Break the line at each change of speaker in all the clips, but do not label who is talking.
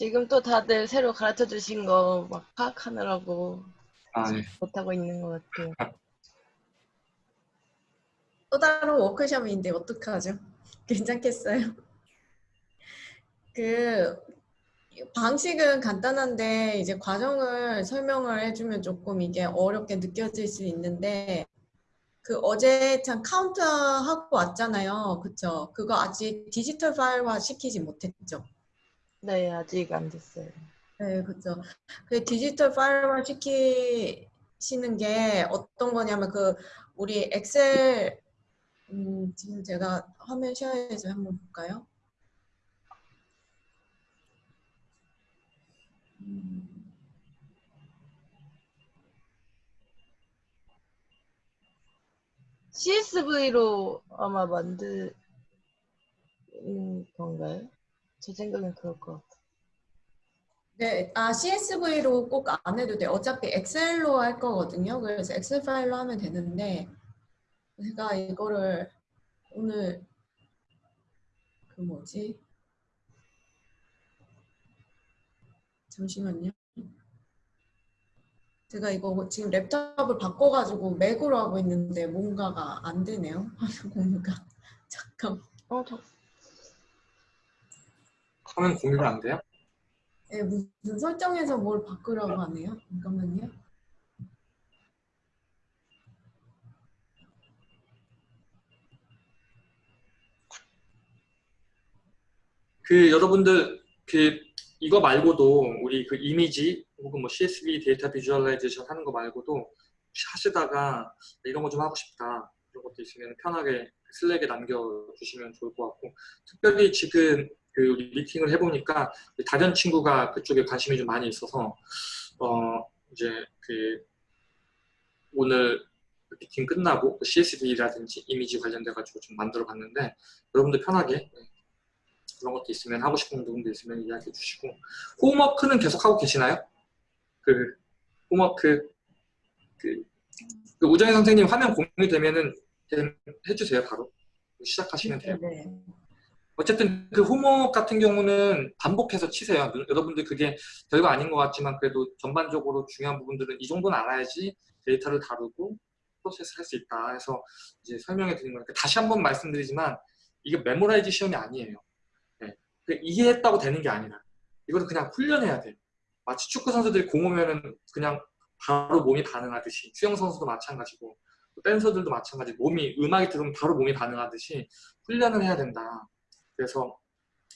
지금 또 다들 새로 가르쳐 주신 거 막 파악하느라고
아, 네.
못하고 있는 것 같아요.
또 다른 워크숍인데 어떡하죠? 괜찮겠어요? 그 방식은 간단한데 이제 과정을 설명을 해주면 조금 이게 어렵게 느껴질 수 있는데 그 어제 참 카운트 하고 왔잖아요. 그쵸? 그거 아직 디지털 파일화 시키지 못했죠.
네, 아직 안 됐어요.
네, 그렇죠. 그 디지털 파일화 시키시는 게 어떤 거냐면 그 우리 엑셀 음, 지금 제가 화면 쉐어해서 한번 볼까요? 음,
CSV로 아마 만드는 건가요? 제 생각엔 그럴 것 같아요.
네, 아 CSV로 꼭 안 해도 돼. 어차피 엑셀로 할 거거든요. 그래서 엑셀 파일로 하면 되는데 제가 이거를 오늘 그 뭐지? 잠시만요. 제가 이거 지금 랩탑을 바꿔가지고 맥으로 하고 있는데 뭔가가 안 되네요. 공유가. 잠깐.
어, 저,
화면 공유가 안 돼요?
예, 무슨 설정에서 뭘 바꾸라고 하네요. 잠깐만요.
그 여러분들 그 이거 말고도 우리 그 이미지 혹은 뭐 CSV 데이터 visualization 하는 거 말고도 혹시 하시다가 이런 거 좀 하고 싶다 이런 것도 있으면 편하게 슬랙에 남겨주시면 좋을 것 같고 특별히 지금 그 미팅을 해보니까 다른 친구가 그쪽에 관심이 좀 많이 있어서 어 이제 그 오늘 미팅 끝나고 그 CSV라든지 이미지 관련돼 가지고 좀 만들어 봤는데 여러분들 편하게 그런 것도 있으면 하고 싶은 부분도 있으면 이야기해 주시고 홈워크는 계속 하고 계시나요? 그 homework 그, 그 우정희 선생님 화면 공유되면은 해주세요 바로 시작하시면 돼요.
네.
어쨌든 그 homework 같은 경우는 반복해서 치세요. 여러분들 그게 별거 아닌 것 같지만 그래도 전반적으로 중요한 부분들은 이 정도는 알아야지 데이터를 다루고 프로세스를 할 수 있다 해서 이제 설명해 드린 거니까 다시 한번 말씀드리지만 이게 memorize 시험이 아니에요. 네. 이해했다고 되는 게 아니라 이거는 그냥 훈련해야 돼요. 마치 축구 선수들이 공 오면은 그냥 바로 몸이 반응하듯이 수영 선수도 마찬가지고 댄서들도 마찬가지 몸이 음악이 들으면 바로 몸이 반응하듯이 훈련을 해야 된다. 그래서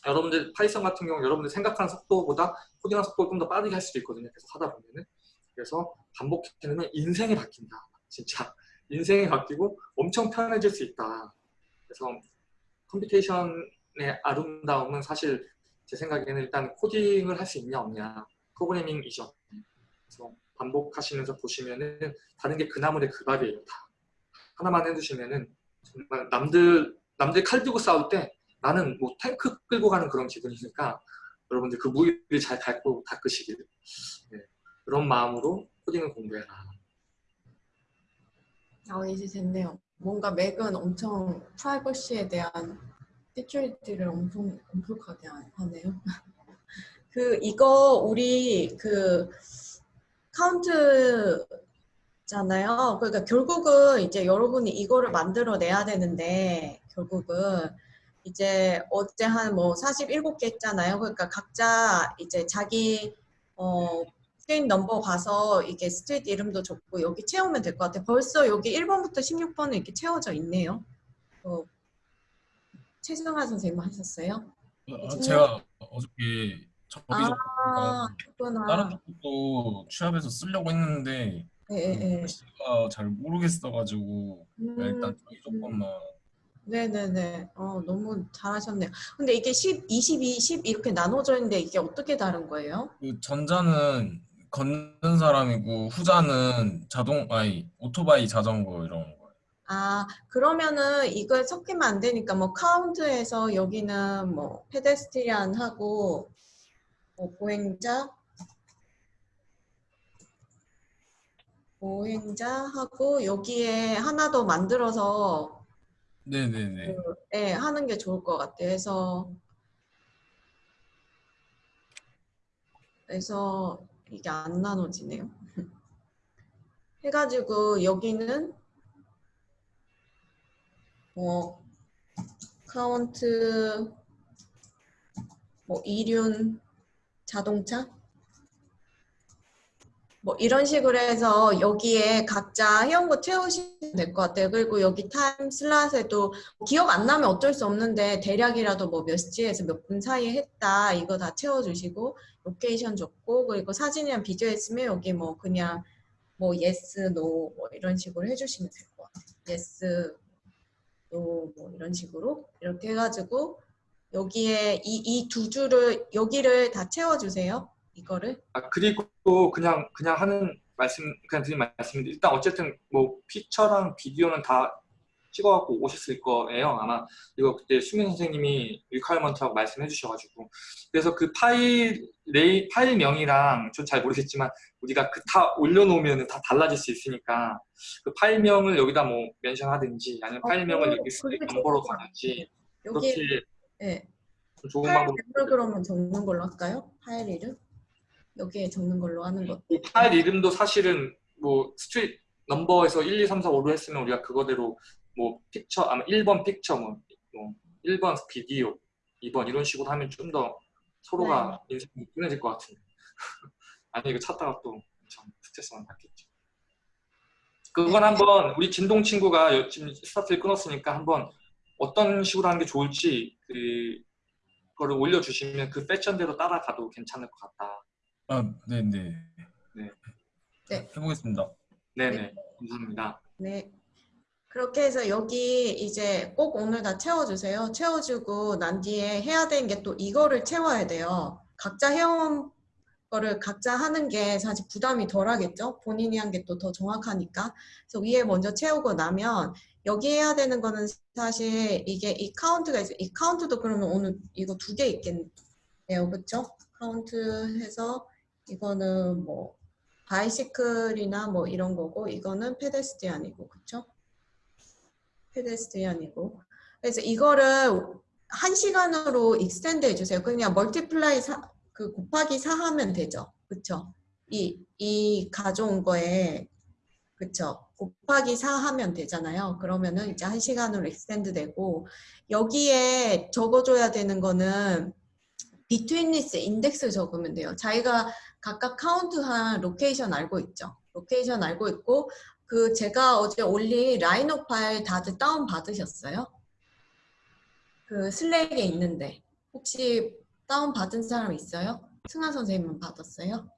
여러분들 파이썬 같은 경우 여러분들 생각하는 속도보다 코딩하는 속도를 좀 더 빠르게 할 수도 있거든요. 계속 하다 보면은 그래서 반복해내면 인생이 바뀐다. 진짜 인생이 바뀌고 엄청 편해질 수 있다. 그래서 computation의 아름다움은 사실 제 생각에는 일단 코딩을 할 수 있냐 없냐 프로그래밍이죠. 그래서 반복하시면서 보시면은 다른 게 그나물의 그 밥이에요. 다 하나만 해두시면은 정말 남들 남들 칼 들고 싸울 때 나는 뭐 탱크 끌고 가는 그런 기분이니까 여러분들 그 무기를 잘 닦고 닦으시길 네. 그런 마음으로 코딩을 공부해라.
아 이제 됐네요. 뭔가 맥은 엄청 프라이버시에 대한 security를 엄청 엄격하게 하네요. 그 이거 우리 그 카운트잖아요. 그러니까 결국은 이제 여러분이 이거를 만들어내야 되는데 결국은 이제 어제 한 뭐 47개 했잖아요. 그러니까 각자 이제 자기 어 street number 가서 이게 street 이름도 적고 여기 채우면 될 것 같아요. 벌써 여기 1번부터 16번은 이렇게 채워져 있네요. 어, 최승화 선생님 하셨어요?
어, 제가 어저께 정비적
아, 그렇구나.
다른 것도 취합해서 쓰려고 했는데
예, 예, 예.
글씨가 잘 모르겠어가지고
음,
일단 정비적 것만
네네네. 어, 너무 잘하셨네요. 근데 이게 10, 22, 10 이렇게 나눠져 있는데 이게 어떻게 다른 거예요?
그 전자는 걷는 사람이고 후자는 자동 아니 오토바이 자전거 이런 거예요.
아, 그러면은 이걸 섞이면 안 되니까 뭐 카운트에서 여기는 뭐 페데스트리안 하고 뭐 보행자 보행자 하고 여기에 하나 더 만들어서
네네네.
그, 예, 하는 게 좋을 것 같아요. 그래서 그래서 이게 안 나눠지네요. 해가지고 여기는 뭐 카운트 뭐 이륜 자동차 뭐 이런 식으로 해서 여기에 각자 거 채우시면 될 것 같아요. 그리고 여기 time slot에도 기억 안 나면 어쩔 수 없는데 대략이라도 뭐 몇 시에서 몇 분 사이에 했다 이거 다 채워주시고 location 줬고 그리고 사진이랑 비디오 했으면 여기 뭐 그냥 뭐 yes, no 뭐 이런 식으로 해주시면 될 것 같아요. yes, no 뭐 이런 식으로 이렇게 해가지고 여기에 이 이 두 줄을 여기를 다 채워주세요. 이거를
아, 그리고 그냥 그냥 하는 말씀 그냥 드린 말씀인데 일단 어쨌든 뭐 picture랑 비디오는 다 찍어갖고 오셨을 거예요 아마 이거 그때 수민 선생님이 requirement라고 말씀해 주셔가지고 그래서 그 파일 레이 파일 명이랑 전 잘 모르겠지만 우리가 그 다 올려놓으면 다 달라질 수 있으니까 그 파일명을 여기다 뭐 mention하든지 아니면
어,
파일명을
그거-
여기
것
가든지
여기
그렇게
네.
좀 좋은
파일
방법
그러면 적는 걸로 할까요? 파일 이름 여기에 적는 걸로 하는 것.
그 파일 이름도 사실은 뭐 street number에서 1, 2, 3, 4, 5로 했으면 우리가 그거대로 뭐 picture 아마 1번 picture 뭐, 뭐 1번 비디오 2번 이런 식으로 하면 좀 더 서로가 인생이 편해질 것 같은데. 아니 이거 찾다가 또참 스트레스만 받겠죠. 그건 한번 우리 진동 친구가 여- 지금 스타트를 끊었으니까 한번 어떤 식으로 하는 게 좋을지 그 거를 올려주시면 그 패션대로 따라가도 괜찮을 것 같다
아, 네네.
네.
네.
해보겠습니다.
네네 감사합니다
네. 그렇게 해서 여기 이제 꼭 오늘 다 채워주세요. 채워주고 난 뒤에 해야 되는 게 또 이거를 채워야 돼요. 각자 해온 거를 각자 하는 게 사실 부담이 덜 하겠죠? 본인이 한 게 또 더 정확하니까. 그래서 위에 먼저 채우고 나면 여기 해야 되는 거는 사실 이게 이 카운트가 있어요. 이 카운트도 그러면 오늘 이거 두 개 있겠네요. 그쵸? 카운트 해서 이거는 뭐 bicycle이나 뭐 이런 거고 이거는 pedestrian이고 그쵸? pedestrian이고 그래서 이거를 한 시간으로 extend 해주세요. 그냥 multiply 사, 그 곱하기 4 하면 되죠. 그쵸? 이, 이 가져온 거에 그쵸? 곱하기 4 하면 되잖아요. 그러면은 이제 한 시간으로 extend 되고 여기에 적어줘야 되는 거는 betweenness index 적으면 돼요. 자기가 각각 카운트한 location 알고 있죠. location 알고 있고 그 제가 어제 올린 Rhino 파일 다들 다운 받으셨어요? 그 Slack에 있는데 혹시 다운 받은 사람 있어요? 승아 선생님은 받았어요?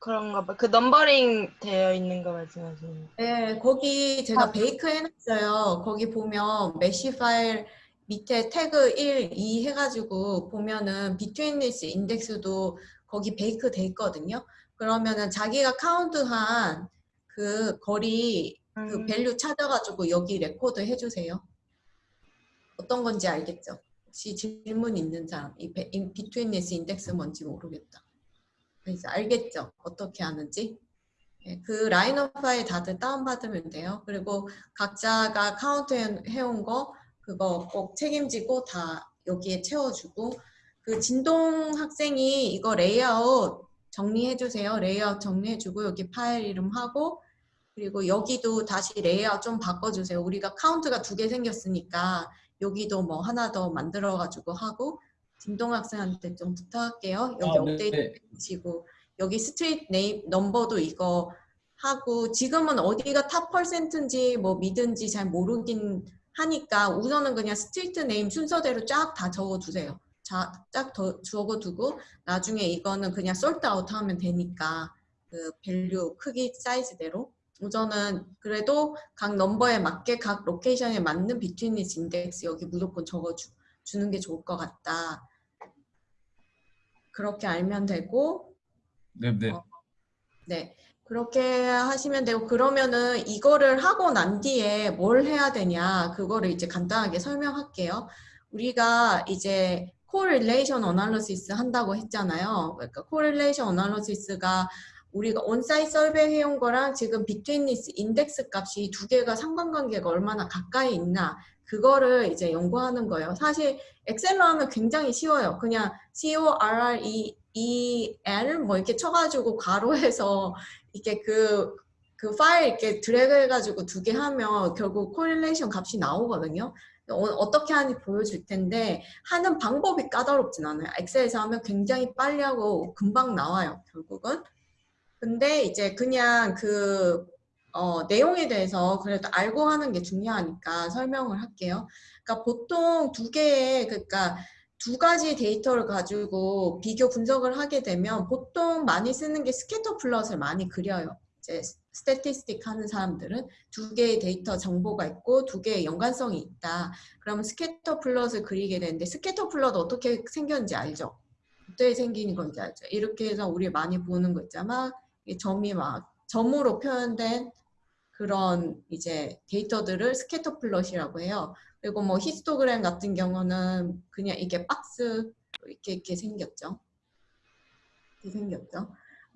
그런가 봐. 그 numbering 되어 있는 거 말씀하시는 거.
네, 거기 제가
아.
bake 해놨어요. 거기 보면 mesh 파일 밑에 태그 1, 2 해가지고 보면은 betweenness index도 거기 bake 돼 있거든요. 그러면은 자기가 카운트한 그 거리 그
음,
value 찾아가지고 여기 레코드 해주세요. 어떤 건지 알겠죠? 혹시 질문 있는 사람, 이 betweenness index 뭔지 모르겠다. 그래서 알겠죠? 어떻게 하는지? 예, 그 Rhino 파일 다들 다운받으면 돼요. 그리고 각자가 카운트 해- 해온 거 그거 꼭 책임지고 다 여기에 채워주고 그 진동 학생이 이거 레이아웃 정리해 주세요. 레이아웃 정리해 주고 여기 파일 이름 하고 그리고 여기도 다시 레이아웃 좀 바꿔주세요. 우리가 카운트가 두 개 생겼으니까 여기도 뭐 하나 더 만들어 가지고 하고 진동 학생한테 좀 부탁할게요. 여기
아, 네,
업데이트
네.
해주시고 여기 street name number도 이거 하고 지금은 어디가 top percent인지 뭐 mid든지 잘 모르긴 하니까 우선은 그냥 street name 순서대로 쫙 다 적어두세요. 자, 쫙더 적어두고 나중에 이거는 그냥 sort out 하면 되니까 그 value 크기 사이즈대로 우선은 그래도 각 number에 맞게 각 location에 맞는 betweenness index 여기 무조건 적어주 주는 게 좋을 것 같다. 그렇게 알면 되고
네 네.
어. 네. 그렇게 하시면 되고 그러면은 이거를 하고 난 뒤에 뭘 해야 되냐 그거를 이제 간단하게 설명할게요. 우리가 이제 correlation analysis 한다고 했잖아요. 그러니까 correlation analysis가 우리가 on-site survey 해온 거랑 지금 betweenness index 값이 두 개가 상관관계가 얼마나 가까이 있나 그거를 이제 연구하는 거예요. 사실 Excel로 하면 굉장히 쉬워요. 그냥 C O R R E 뭐 이렇게 쳐가지고 괄호해서 이렇게 그, 그 파일 이렇게 드래그 해가지고 두 개 하면 결국 correlation 값이 나오거든요. 어, 떻게 하는지 보여줄 텐데 하는 방법이 까다롭진 않아요. Excel에서 하면 굉장히 빨리 하고 금방 나와요. 결국은. 근데 이제 그냥 그 어, 내용에 대해서 그래도 알고 하는 게 중요하니까 설명을 할게요. 그러니까 보통 두 개의 그러니까 두 가지 데이터를 가지고 비교 분석을 하게 되면 보통 많이 쓰는 게 scatter plot을 많이 그려요. 이제 statistic 하는 사람들은 두 개의 데이터 정보가 있고 두 개의 연관성이 있다. 그러면 scatter plot을 그리게 되는데 scatter plot 어떻게 생겼는지 알죠? 어떻게 생기는 건지 알죠? 이렇게 해서 우리 많이 보는 거 있잖아. 이 점이 막 점으로 표현된 그런 이제 데이터들을 scatter plot이라고 해요. 그리고 뭐 히스토그램 같은 경우는 그냥 이게 박스 이렇게 이렇게 생겼죠. 이렇게 생겼죠.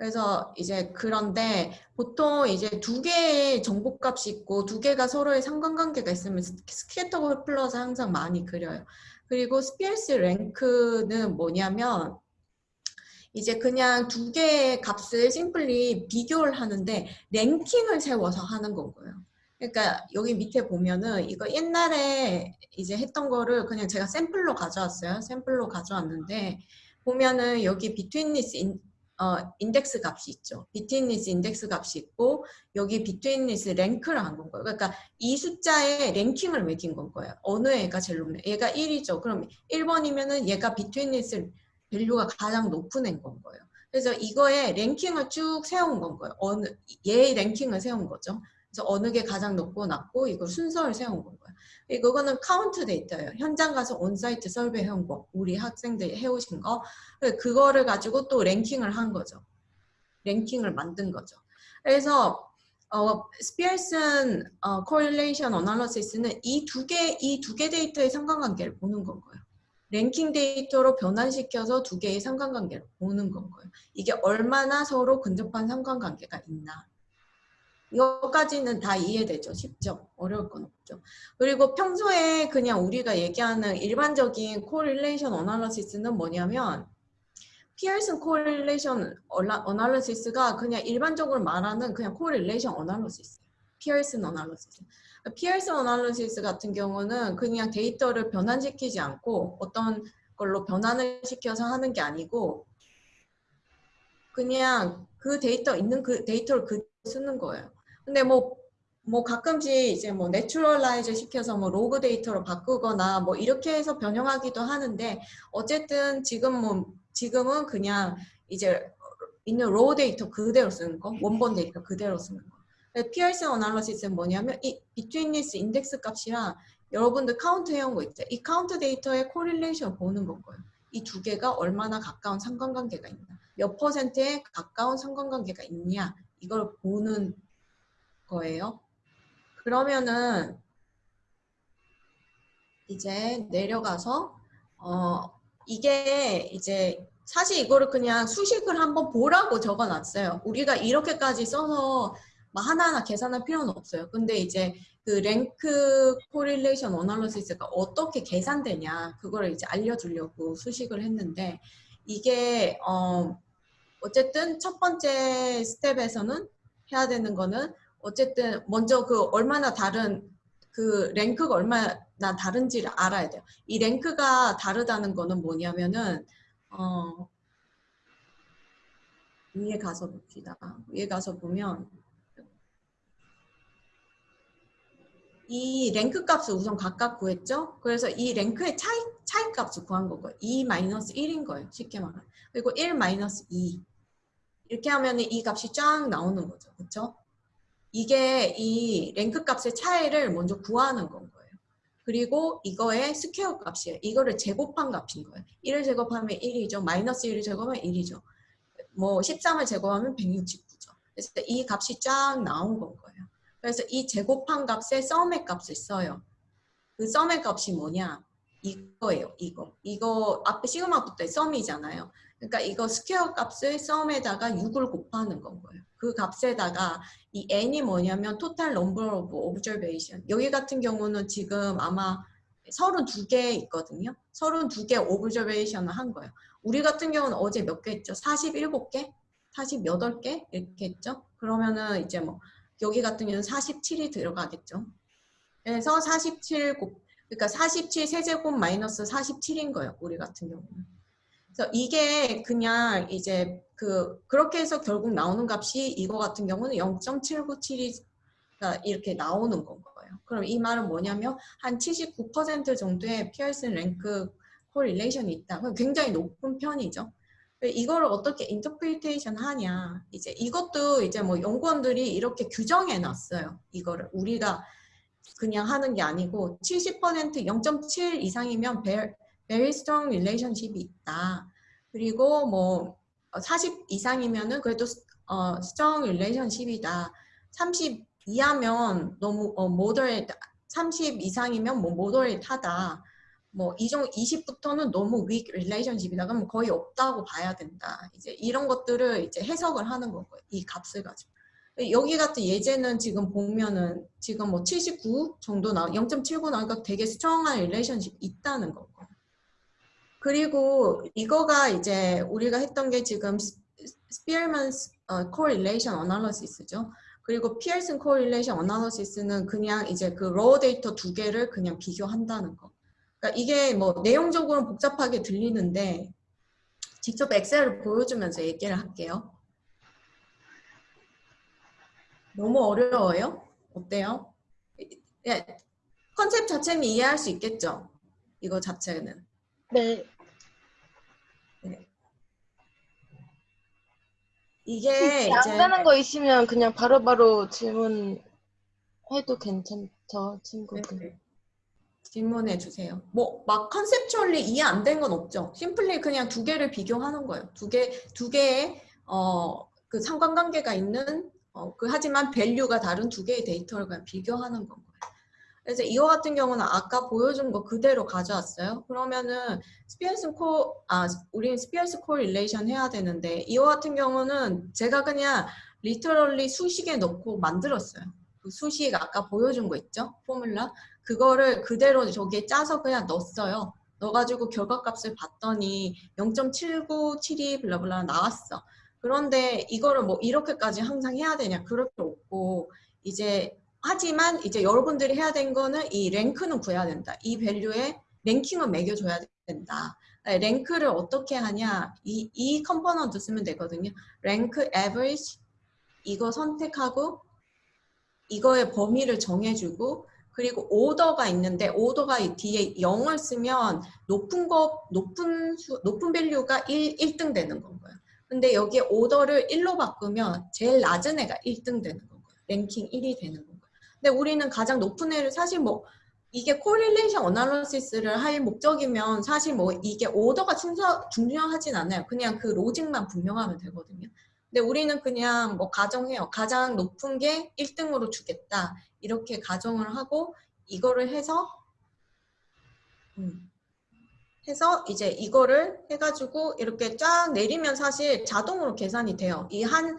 그래서 이제 그런데 보통 이제 두 개의 정보값이 있고 두 개가 서로의 상관관계가 있으면 s- scatter plot을 항상 많이 그려요. 그리고 Spearman's rank는 뭐냐면 이제 그냥 두 개의 값을 simply 비교를 하는데 랭킹을 세워서 하는 거고요. 그러니까 여기 밑에 보면은 이거 옛날에 이제 했던 거를 그냥 제가 샘플로 가져왔어요. 샘플로 가져왔는데 보면은 여기 betweenness in, 어, index 값이 있죠. betweenness index 값이 있고 여기 betweenness rank를 한건 거예요. 그러니까 이 숫자에 랭킹을 매긴 건 거예요. 어느 애가 제일 높냐? 얘가 1이죠. 그럼 1번이면은 얘가 betweenness value가 가장 높은 애인 건 거예요. 그래서 이거에 랭킹을 쭉 세운 건 거예요. 어느 얘의 랭킹을 세운 거죠. 그래서 어느 게 가장 높고 낮고 이걸 순서를 세운 건 거예요. 이거는 카운트 데이터예요. 현장 가서 on-site survey 해온 거, 우리 학생들이 해오신 거, 그거를 가지고 또 랭킹을 한 거죠. 랭킹을 만든 거죠. 그래서 어, Spearman 어, correlation analysis는 이 두 개, 이 두 개 데이터의 상관관계를 보는 건 거예요. 랭킹 데이터로 변환시켜서 두 개의 상관관계를 보는 건 거예요. 이게 얼마나 서로 근접한 상관관계가 있나. 이거까지는 다 이해되죠. 쉽죠. 어려울 건 없죠. 그리고 평소에 그냥 우리가 얘기하는 일반적인 correlation analysis는 뭐냐면 피어슨 correlation analysis가 그냥 일반적으로 말하는 그냥 correlation analysis. 피어슨 analysis. 피어슨 analysis 같은 경우는 그냥 데이터를 변환시키지 않고 어떤 걸로 변환을 시켜서 하는 게 아니고 그냥 그 데이터 있는 그 데이터를 그 쓰는 거예요. 근데 뭐, 뭐 가끔씩 이제 뭐 naturalize 시켜서 뭐 로그 데이터로 바꾸거나 뭐 이렇게 해서 변형하기도 하는데 어쨌든 지금 뭐, 지금은 그냥 이제 있는 raw data 그대로 쓰는 거, 원본 데이터 그대로 쓰는 거. Pearson analysis는 뭐냐면 이 betweenness index 값이랑 여러분들 카운트 해온 거 있죠. 이 카운트 데이터의 correlation 보는 건 거예요. 이 두 개가 얼마나 가까운 상관관계가 있나. 몇 퍼센트에 가까운 상관관계가 있냐. 이걸 보는 거예요. 그러면은 이제 내려가서 어 이게 이제 사실 이거를 그냥 수식을 한번 보라고 적어놨어요. 우리가 이렇게까지 써서 막 하나하나 계산할 필요는 없어요. 근데 이제 그 rank correlation analysis가 어떻게 계산되냐 그거를 이제 알려주려고 수식을 했는데 이게 어 어쨌든 첫 번째 스텝에서는 해야 되는 거는 어쨌든 먼저 그 얼마나 다른 그 랭크가 얼마나 다른지를 알아야 돼요. 이 랭크가 다르다는 거는 뭐냐면은 어 위에 가서 봅시다. 위에 가서 보면 이 랭크 값을 우선 각각 구했죠. 그래서 이 랭크의 차이, 차이 값을 구한 거고요. 2 마이너스 1인 거예요. 쉽게 말하면. 그리고 1 마이너스 2. 이렇게 하면 이 값이 쫙 나오는 거죠. 그렇죠? 이게 이 rank 값의 차이를 먼저 구하는 건 거예요. 그리고 이거의 square 값이에요. 이거를 제곱한 값인 거예요. 1을 제곱하면 1이죠. 마이너스 1을 제곱하면 1이죠. 뭐 13을 제곱하면 169죠. 그래서 이 값이 쫙 나온 건 거예요. 그래서 이 제곱한 값에 sum의 값을 써요. 그 sum의 값이 뭐냐? 이거예요. 이거. 이거 앞에 시그마부터 sum이잖아요. 그러니까 이거 square 값을 sum에다가 6을 곱하는 건 거예요. 그 값에다가 이 n이 뭐냐면 total number of observation. 여기 같은 경우는 지금 아마 32개 있거든요. 32개 observation을 한 거예요. 우리 같은 경우는 어제 몇 개 했죠? 47개? 48개? 이렇게 했죠? 그러면은 이제 뭐 여기 같은 경우는 47이 들어가겠죠. 그래서 47 곱, 그러니까 47 세제곱 마이너스 47인 거예요. 우리 같은 경우는. 그래서 이게 그냥 이제 그 그렇게 해서 결국 나오는 값이 이거 같은 경우는 0.797이 이렇게 나오는 건 거예요. 그럼 이 말은 뭐냐면 한 79% 정도의 Pearson rank correlation이 있다. 굉장히 높은 편이죠. 이거를 어떻게 interpretation 하냐. 이제 이것도 이제 뭐 연구원들이 이렇게 규정해 놨어요. 이거를 우리가 그냥 하는 게 아니고 70% 0.7 이상이면 very, strong relationship이 있다. 그리고 뭐 40 이상이면은 그래도 어, strong relationship이다. 30 이하면 너무 어, moderate, 30 이상이면 뭐 moderate,하다. 뭐 이종 20부터는 너무 weak relationship이다. 그러면 거의 없다고 봐야 된다. 이제 이런 것들을 이제 해석을 하는 거고요. 이 값을 가지고. 여기 같은 예제는 지금 보면은 지금 뭐 79 정도 나 0.79 나오니까 되게 strong한 relationship 있다는 거고. 그리고 이거가 이제 우리가 했던 게 지금 Spearman's correlation analysis죠. 그리고 Pearson correlation analysis는 그냥 이제 그 raw data 두 개를 그냥 비교한다는 거. 그러니까 이게 뭐 내용적으로는 복잡하게 들리는데 직접 엑셀을 보여주면서 얘기를 할게요. 너무 어려워요? 어때요? 예, 컨셉 자체는 이해할 수 있겠죠? 이거 자체는.
네.
이게
안
이제
되는 거 있으면 그냥 바로 바로 질문해도 괜찮죠, 친구들.
네, 질문해 주세요. 뭐 막 conceptually 이해 안 된 건 없죠. simply 그냥 두 개를 비교하는 거예요. 두 개 두 개의 어 그 상관관계가 있는 어, 그 하지만 value가 다른 두 개의 데이터를 그냥 비교하는 건 거예요. 그래서 이거 같은 경우는 아까 보여준 거 그대로 가져왔어요. 그러면은 Spearman's cor-, 아, 우리는 Spearman's correlation 해야 되는데 이거 같은 경우는 제가 그냥 literally 수식에 넣고 만들었어요. 그 수식 아까 보여준 거 있죠? formula. 그거를 그대로 저기에 짜서 그냥 넣었어요. 넣어가지고 결과값을 봤더니 0.7972 blah blah 나왔어. 그런데 이거를 뭐 이렇게까지 항상 해야 되냐? 그럴 필요 없고 이제 하지만 이제 여러분들이 해야 된 거는 이 rank는 구해야 된다. 이 value에 랭킹을 매겨줘야 된다. rank를 어떻게 하냐? 이, 이 component 쓰면 되거든요. rank average 이거 선택하고 이거의 범위를 정해주고 그리고 오더가 있는데 오더가 이 뒤에 0을 쓰면 높은 거 높은 수, 높은 value가 1, 1등 되는 건 거예요. 근데 여기에 오더를 1로 바꾸면 제일 낮은 애가 1등 되는 건 거예요. 랭킹 1이 되는 건 거예요. 근데 우리는 가장 높은 애를 사실 뭐 이게 correlation analysis를 할 목적이면 사실 뭐 이게 오더가 순서 중요하진 않아요. 그냥 그 logic만 분명하면 되거든요. 근데 우리는 그냥 뭐 가정해요. 가장 높은 게 1등으로 주겠다. 이렇게 가정을 하고 이거를 해서 음, 해서 이제 이거를 해가지고 이렇게 쫙 내리면 사실 자동으로 계산이 돼요. 이 한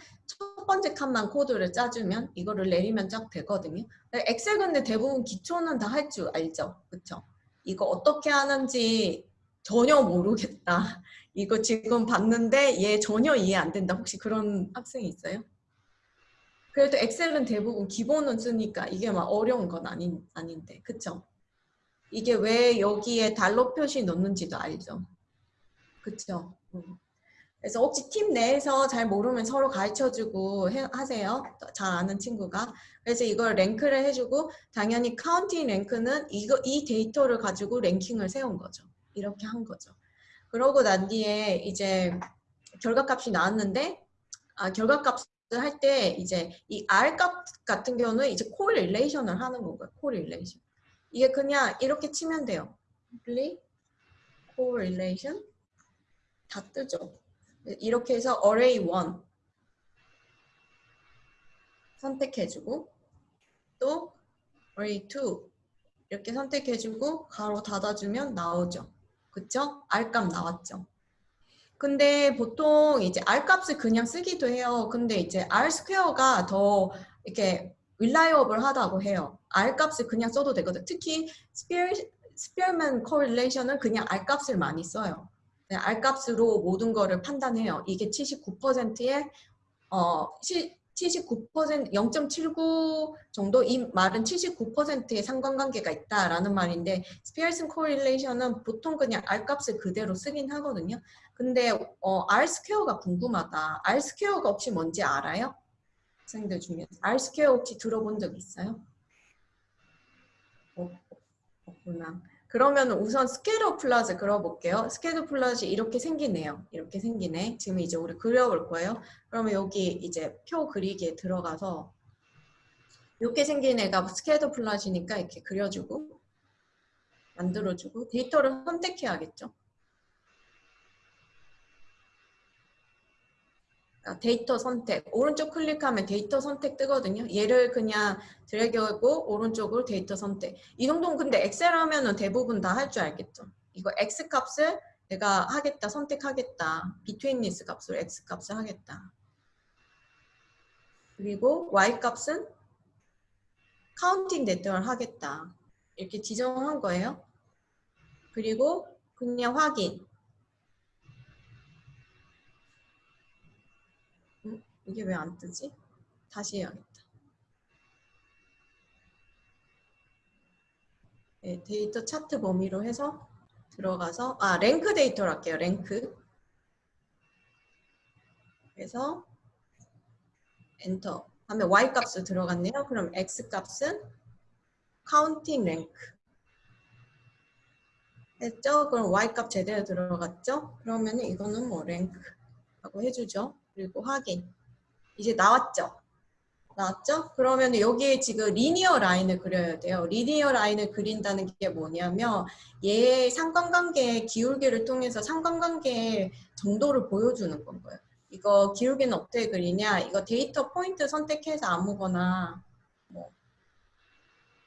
첫 번째 칸만 코드를 짜주면 이거를 내리면 쫙 되거든요. 엑셀 근데 대부분 기초는 다 할 줄 알죠? 그쵸? 이거 어떻게 하는지 전혀 모르겠다. 이거 지금 봤는데 얘 전혀 이해 안 된다. 혹시 그런 학생이 있어요? 그래도 엑셀은 대부분 기본은 쓰니까 이게 막 어려운 건 아닌, 아닌데. 그쵸? 이게 왜 여기에 달러 표시 넣는지도 알죠? 그쵸? 음. 그래서 혹시 팀 내에서 잘 모르면 서로 가르쳐주고 해, 하세요. 잘 아는 친구가. 그래서 이걸 랭크를 해주고 당연히 counting 랭크는 이거, 이 데이터를 가지고 랭킹을 세운 거죠. 이렇게 한 거죠. 그러고 난 뒤에 이제 결과값이 나왔는데 아, 결과값을 할 때 이제 이 R 값 같은 경우는 이제 correlation을 하는 거고요. correlation. 이게 그냥 이렇게 치면 돼요. correlation 다 뜨죠. 이렇게 해서 array 1 선택해주고 또 array 2 이렇게 선택해주고 가로 닫아주면 나오죠. 그쵸? R값 나왔죠. 근데 보통 이제 R값을 그냥 쓰기도 해요. 근데 이제 R 스퀘어가 더 이렇게 reliable 하다고 해요. R값을 그냥 써도 되거든. 특히 Spear, Spearman correlation은 그냥 R값을 많이 써요. 네, R값으로 모든 거를 판단해요. 이게 79%의 어, 79% 0.79 정도 이 말은 79%의 상관관계가 있다라는 말인데 Spearman correlation은 보통 그냥 R 값을 그대로 쓰긴 하거든요. 근데 어, R square가 궁금하다. R square가 혹시 뭔지 알아요? 학생들 중에 R square 혹시 들어본 적 있어요? 어, 없구나. 그러면 우선 scatter plots 그려볼게요. scatter plots 이렇게 생기네요. 이렇게 생기네. 지금 이제 우리 그려볼 거예요. 그러면 여기 이제 표 그리기에 들어가서 이렇게 생긴 애가 scatter plots니까 이렇게 그려주고 만들어주고 데이터를 선택해야겠죠. 데이터 선택. 오른쪽 클릭하면 데이터 선택 뜨거든요. 얘를 그냥 드래그하고 오른쪽으로 데이터 선택. 이 정도는 근데 엑셀 하면은 대부분 다 할 줄 알겠죠? 이거 x 값을 내가 하겠다 선택하겠다. Betweenness 값으로 x 값을 하겠다. 그리고 y 값은 counting 데이터를 하겠다. 이렇게 지정한 거예요. 그리고 그냥 확인 이게 왜 안 뜨지? 다시 해야겠다. 네, 데이터 차트 범위로 해서 들어가서 아 랭크 데이터로 할게요. 랭크 그래서 엔터 하면 y 값을 들어갔네요. 그럼 x 값은 counting 랭크 했죠? 그럼 y 값 제대로 들어갔죠? 그러면 이거는 뭐 랭크 하고 해주죠. 그리고 확인 이제 나왔죠? 나왔죠? 그러면 여기에 지금 linear line을 그려야 돼요. linear line을 그린다는 게 뭐냐면 얘의 상관관계의 기울기를 통해서 상관관계의 정도를 보여주는 건 거예요. 이거 기울기는 어떻게 그리냐? 이거 데이터 포인트 선택해서 아무거나 뭐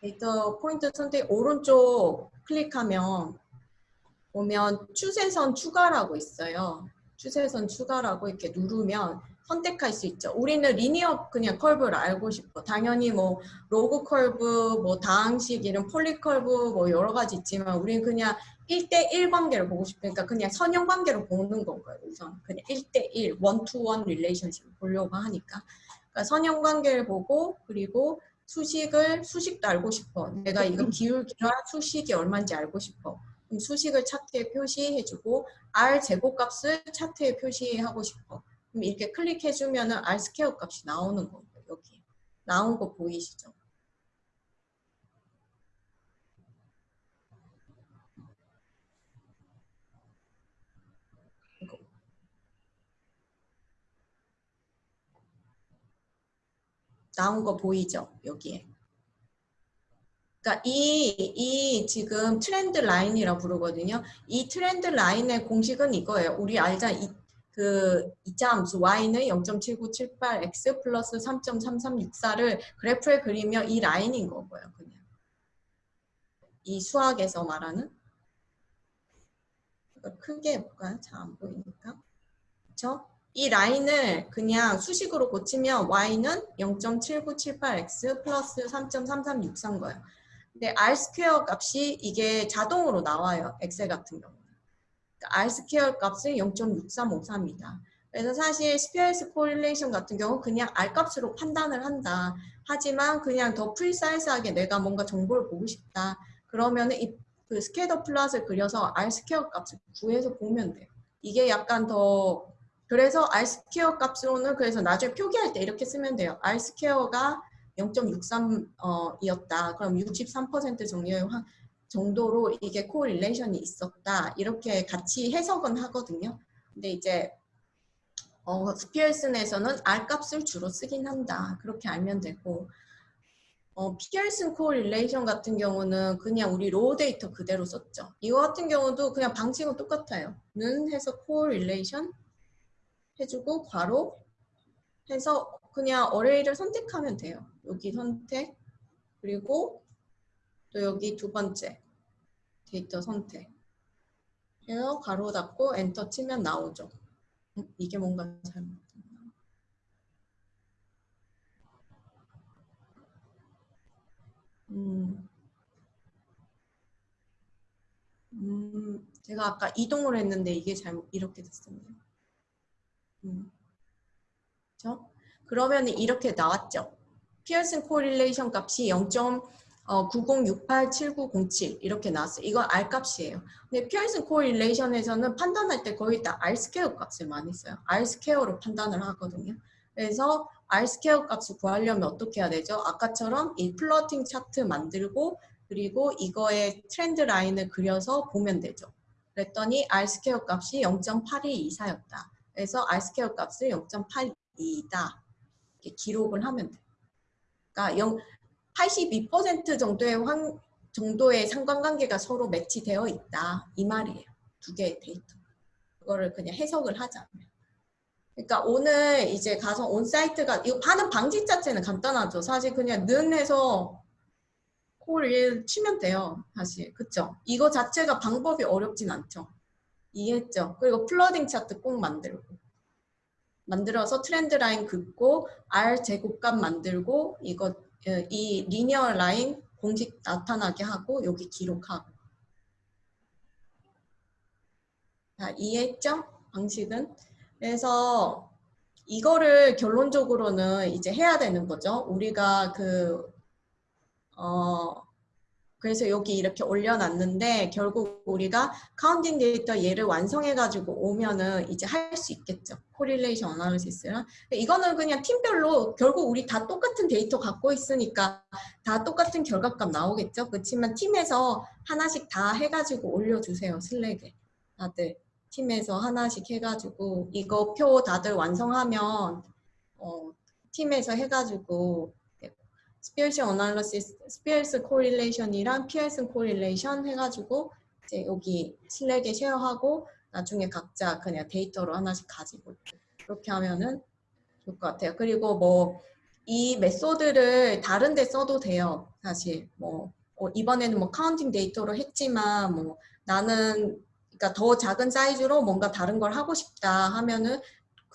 데이터 포인트 선택 오른쪽 클릭하면 보면 추세선 추가라고 있어요. 추세선 추가라고 이렇게 누르면 선택할 수 있죠. 우리는 linear 그냥 curve를 알고 싶어. 당연히 뭐 로그 컬브, 뭐 다항식 이런 poly curve 뭐 여러 가지 있지만 우리는 그냥 1대1 관계를 보고 싶으니까 그냥 선형 관계로 보는 건 거예요. 우선 그냥 1대1, one-to-one relationship을 보려고 하니까. 그러니까 선형 관계를 보고 그리고 수식을 수식도 알고 싶어. 내가 이거 기울기랑 수식이 얼마인지 알고 싶어. 그럼 수식을 차트에 표시해주고 R 제곱 값을 차트에 표시하고 싶어. 그럼 이렇게 클릭해주면 은 R square 값이 나오는 거예요. 여기 나온 거 보이시죠? 나온 거 보이죠? 여기에. 그러니까 이, 이 지금 trend line이라 부르거든요. 이 trend line의 공식은 이거예요. 우리 알자 이, 그 이차 함수 y는 0.7978 x 플러스 3.3364를 그래프에 그리면 이 라인인 거고요. 그냥 이 수학에서 말하는 크게 해볼까요? 잘 안 보이니까. 그렇죠? 이 라인을 그냥 수식으로 고치면 y는 0.7978x 플러스 3.3364인 거예요. 근데 r square 값이 이게 자동으로 나와요. 엑셀 같은 경우. 그러니까 R square 값은 0.6353입니다. 그래서 사실 Spearman's correlation 같은 경우 그냥 R 값으로 판단을 한다. 하지만 그냥 더 precise하게 내가 뭔가 정보를 보고 싶다. 그러면 이 scatter plot을 그려서 R square 값을 구해서 보면 돼요. 이게 약간 더 그래서 R square 값으로는 그래서 나중에 표기할 때 이렇게 쓰면 돼요. R 스퀘어가 0.63이었다. 그럼 63% 정도의 정도로 이게 correlation이 있었다. 이렇게 같이 해석은 하거든요. 근데 이제 어, Spearman에서는 R 값을 주로 쓰긴 한다. 그렇게 알면 되고 어, Pearson correlation 같은 경우는 그냥 우리 raw data 그대로 썼죠. 이거 같은 경우도 그냥 방식은 똑같아요. 는 해서 correlation 해주고 괄호 해서 그냥 어레이를 선택하면 돼요. 여기 선택 그리고 또 여기 두 번째 데이터 선택. 해서 가로 닫고 엔터 치면 나오죠. 음, 이게 뭔가 잘못됐나? 음. 음, 제가 아까 이동을 했는데 이게 잘못 이렇게 됐었네요. 음. 그렇죠? 그러면 이렇게 나왔죠. Pearson correlation 값이 0.90687907 이렇게 나왔어요. 이건 R 값이에요. 근데 Pearson correlation에서는 판단할 때 거의 다 R square 값을 많이 써요. R 스퀘어로 판단을 하거든요. 그래서 R square 값을 구하려면 어떻게 해야 되죠? 아까처럼 이 plotting chart 만들고 그리고 이거의 trend line을 그려서 보면 되죠. 그랬더니 R square 값이 0.8224였다. 그래서 R square 값을 0.82이다. 이렇게 기록을 하면 돼요. 그러니까 0, 82% 정도의 환, 정도의 상관관계가 서로 match되어 있다. 이 말이에요. 두 개의 데이터. 그거를 그냥 해석을 하자면. 그러니까 오늘 이제 가서 on-site가 이거 방식 자체는 간단하죠. 사실 그냥 는 해서 correl 치면 돼요. 사실. 그쵸? 이거 자체가 방법이 어렵진 않죠. 이해했죠? 그리고 plotting chart 꼭 만들고 만들어서 trend line 긋고 R 제곱값 만들고 이거 어, 이 linear line 공식 나타나게 하고 여기 기록하고 자 이해했죠? 방식은 그래서 이거를 결론적으로는 이제 해야 되는 거죠. 우리가 그 어, 그래서 여기 이렇게 올려놨는데 결국 우리가 counting data 얘를 완성해가지고 오면은 이제 할 수 있겠죠. correlation analysis랑. 이거는 그냥 팀별로 결국 우리 다 똑같은 데이터 갖고 있으니까 다 똑같은 결과값 나오겠죠. 그렇지만 팀에서 하나씩 다 해가지고 올려주세요. 슬랙에. 다들 팀에서 하나씩 해가지고 이거 표 다들 완성하면 어, 팀에서 해가지고 Spearman's analysis, Spearman's correlation이랑 Pearson correlation 해가지고 이제 여기 슬랙에 share하고 나중에 각자 그냥 데이터로 하나씩 가지고 그렇게 하면은 좋을 것 같아요. 그리고 뭐 이 method를 다른 데 써도 돼요. 사실 뭐 어, 이번에는 뭐 counting data로 했지만 뭐 나는 그러니까 더 작은 사이즈로 뭔가 다른 걸 하고 싶다 하면은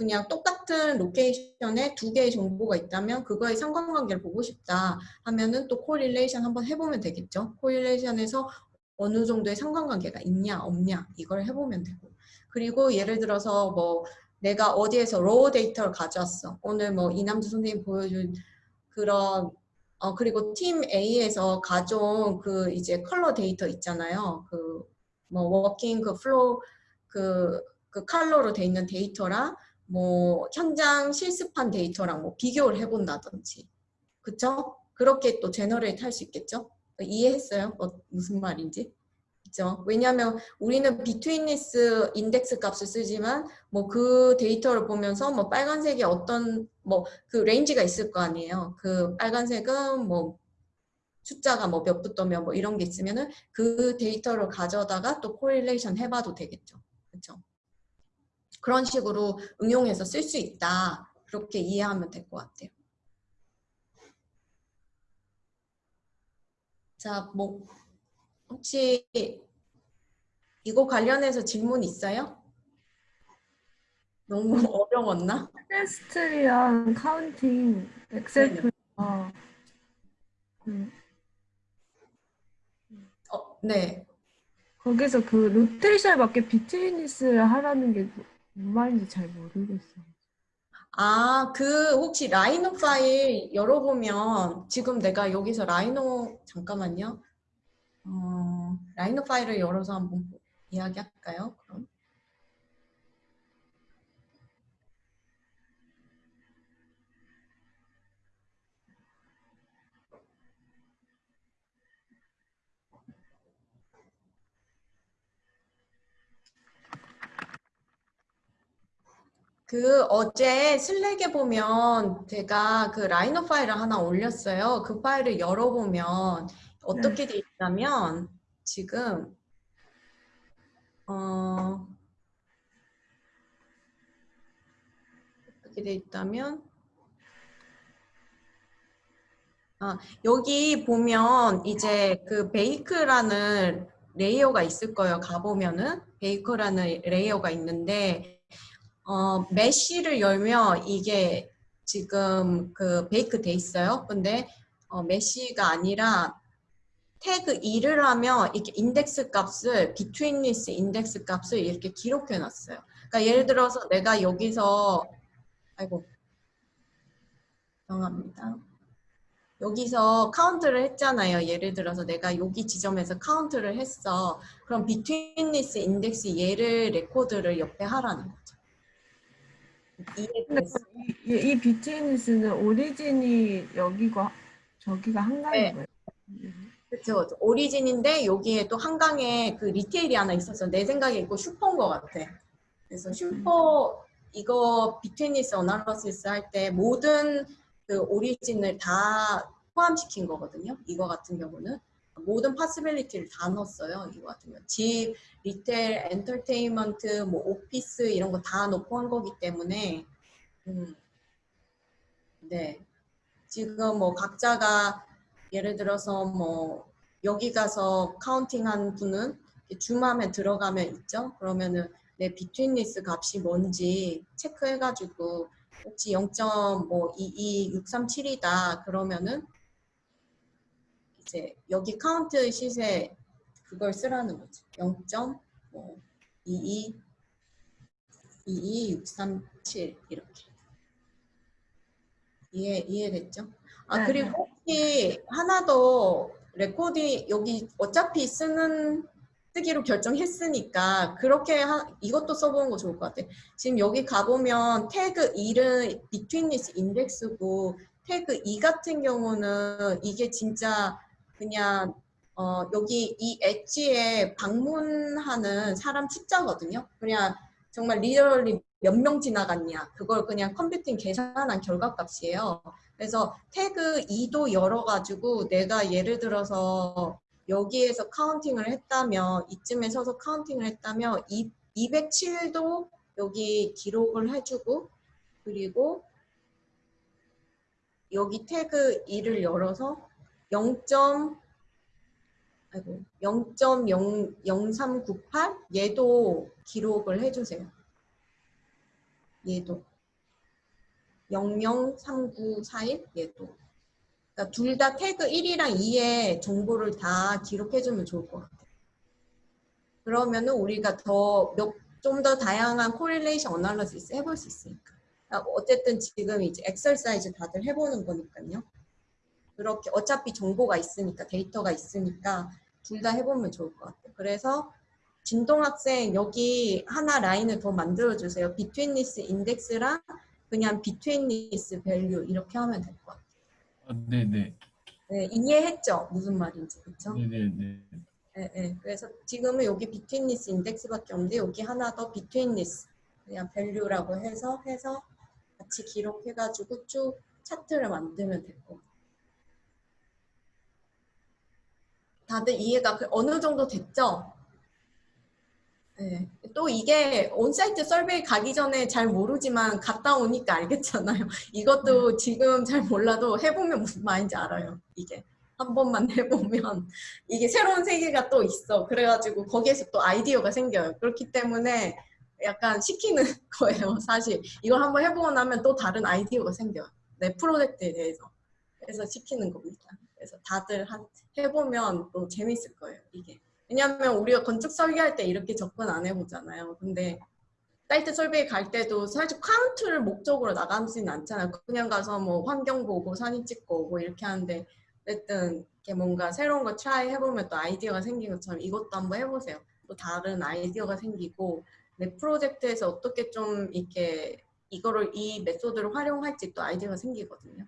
그냥 똑같은 location에 두 개의 정보가 있다면 그거의 상관관계를 보고 싶다 하면은 또 correlation 한번 해보면 되겠죠. correlation에서 어느 정도의 상관관계가 있냐 없냐 이걸 해보면 되고 그리고 예를 들어서 뭐 내가 어디에서 raw data를 가져왔어. 오늘 뭐 이남주 선생님 보여준 그런 어 그리고 팀 A에서 가져온 그 이제 컬러 데이터 있잖아요. 그 뭐 walking 그 flow 그, 그 컬러로 돼 있는 데이터랑 뭐 현장 실습한 데이터랑 뭐 비교를 해본다든지 그쵸? 그렇게 또 generate 할 수 있겠죠? 이해했어요? 어, 무슨 말인지? 그죠? 왜냐하면 우리는 betweenness index 값을 쓰지만 뭐 그 데이터를 보면서 뭐 빨간색이 어떤 뭐 그 range가 있을 거 아니에요. 그 빨간색은 뭐 숫자가 뭐 몇부터 몇 뭐 이런 게 있으면은 그 데이터를 가져다가 또 correlation 해봐도 되겠죠. 그렇죠? 그런 식으로 응용해서 쓸 수 있다. 그렇게 이해하면 될 것 같아요. 자, 뭐 혹시 이거 관련해서 질문 있어요? 너무 어려웠나?
테스트랑 counting 엑셀. 표가 음,
어, 네.
거기서 그 로테이션에 맞게 비트윈니스를 하라는 게 뭔 말인지 잘 모르겠어요.
아, 그 혹시 라이노 파일 열어보면 지금 내가 여기서 라이노 잠깐만요. 어, 라이노 파일을 열어서 한번 이야기할까요? 그럼. 그 어제 슬랙에 보면 제가 그 라이노 파일을 하나 올렸어요. 그 파일을 열어보면 어떻게 돼 있냐면 지금 어 어떻게 돼 있다면 여기 보면 이제 그 bake라는 layer가 있을 거예요. 가보면은 bake라는 layer가 있는데 어, mesh를 열면 이게 지금 그 bake 돼 있어요. 근데 어, mesh가 아니라 태그 2를 하면 이렇게 인덱스 값을 this 인덱스 값을 이렇게 기록해 놨어요. 그러니까 예를 들어서 내가 여기서 아이고 죄송합니다. 여기서 카운트를 했잖아요. 예를 들어서 내가 여기 지점에서 카운트를 했어. 그럼 this 인덱스 얘를 레코드를 옆에 하라는 거죠. 이해됐어?
이, 이 betweenness는 origin이 여기고 저기가 한강인
네.
거예요.
그렇죠. origin인데 여기에 또 한강에 그 retail이 하나 있어서 내 생각에 이거 슈퍼인 것 같아. 그래서 슈퍼 이거 betweenness analysis 할 때 모든 그 origin을 다 포함시킨 거거든요. 이거 같은 경우는 모든 possibility를 다 넣었어요. 이거 경우 집, retail, 엔터테인먼트, 뭐 오피스 이런 거 다 넣고 한 거기 때문에 음, 네 지금 뭐 각자가 예를 들어서 뭐 여기 가서 counting한 분은 zoom in해 들어가면 있죠. 그러면은 내 betweenness 값이 뭔지 체크해가지고 혹시 0.22637이다 그러면은 이제 여기 count sheet에 그걸 쓰라는 거지. 0.22 22637 이렇게 이해 이해됐죠? 아
네,
그리고
네.
혹시 하나 더 recording 여기 어차피 쓰는 쓰기로 결정했으니까 그렇게 하, 이것도 써보는 거 좋을 것 같아. 지금 여기 가보면 태그 1은 betweenness index고 태그 2 같은 경우는 이게 진짜 그냥 어, 여기 이 엣지에 방문하는 사람 숫자거든요. 그냥 정말 really 몇 명 지나갔냐 그걸 그냥 computing 계산한 결과값이에요. 그래서 태그 2도 열어가지고 내가 예를 들어서 여기에서 counting을 했다면 이쯤에 서서 counting을 했다면 이, 207도 여기 기록을 해주고 그리고 여기 태그 2를 열어서 0. 아이고 0.00398 얘도 기록을 해주세요. 얘도 003941 얘도 그러니까 둘 다 태그 1이랑 2의 정보를 다 기록해주면 좋을 것 같아요. 그러면은 우리가 더좀더 다양한 correlation analysis 해볼 수 있으니까. 그러니까 어쨌든 지금 이제 exercise 다들 해보는 거니까요. 그렇게 어차피 정보가 있으니까 데이터가 있으니까 둘 다 해보면 좋을 것 같아요. 그래서 진동 학생 여기 하나 라인을 더 만들어 주세요. betweenness index랑 그냥 this value 이렇게 하면 될 것 같아요.
아, 네네.
네, 이해했죠? 무슨 말인지 그렇죠?
네네네.
네, 네. 그래서 지금은 여기 this index밖에 없는데 여기 하나 더 this 그냥 value라고 해서 해서 같이 기록해가지고 쭉 차트를 만들면 될 것 같아요. 다들 이해가 그 어느 정도 됐죠? 네. 또 이게 온사이트 설베이 가기 전에 잘 모르지만 갔다 오니까 알겠잖아요. 이것도 지금 잘 몰라도 해보면 무슨 말인지 알아요. 이게 한 번만 해보면 이게 새로운 세계가 또 있어. 그래가지고 거기에서 또 아이디어가 생겨요. 그렇기 때문에 약간 시키는 거예요. 사실 이걸 한번 해보고 나면 또 다른 아이디어가 생겨요. 내 프로젝트에 대해서. 그래서 시키는 겁니다. 그래서 다들 한, 해보면 또 재밌을 거예요. 이게. 왜냐하면 우리가 건축 설계할 때 이렇게 접근 안 해보잖아요. 근데 사이트 설계 갈 때도 사실 카운트를 목적으로 나가지는 않잖아요. 그냥 가서 뭐 환경 보고 사진 찍고 오고 이렇게 하는데 어쨌든 이렇게 뭔가 새로운 거 try 해보면 또 아이디어가 생긴 것처럼 이것도 한번 해보세요. 또 다른 아이디어가 생기고 내 프로젝트에서 어떻게 좀 이렇게 이거를 이 method를 활용할지 또 아이디어가 생기거든요.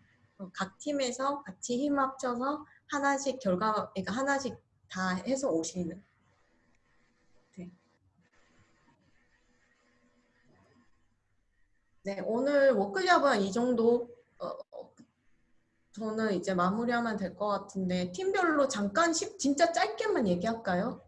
각 팀에서 같이 힘 합쳐서 하나씩 결과, 그러니까 하나씩 다 해서 오시는. 네. 네, 오늘 워크숍은 이 정도 어, 어, 저는 이제 마무리하면 될 것 같은데 팀별로 잠깐 십- 진짜 짧게만 얘기할까요?